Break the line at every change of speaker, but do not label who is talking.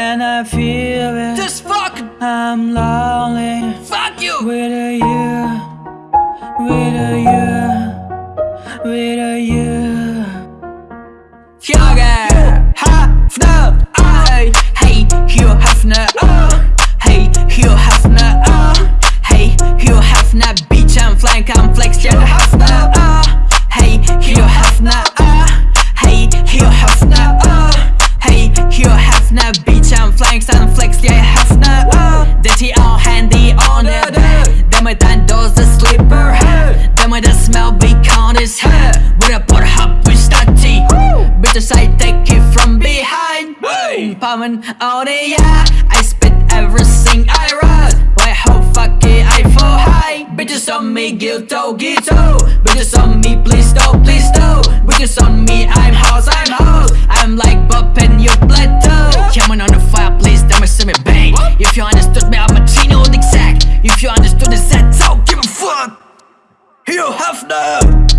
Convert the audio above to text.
and I feel it.
Just fuck.
I'm lonely.
Fuck you.
With a you. With a you
Empowerment Ohne ja, I spit everything I wrote. Why how fuck it, I fall high? Bitches on me, guilt guilto, guilto. Bitches on me, please do, please do Bitches on me, I'm house, I'm house. I'm like bopping your you plateau. Coming on the fire, please, don't see me bang If you understood me, I'm a Chino exact If you understood the set, so give a fuck. You have now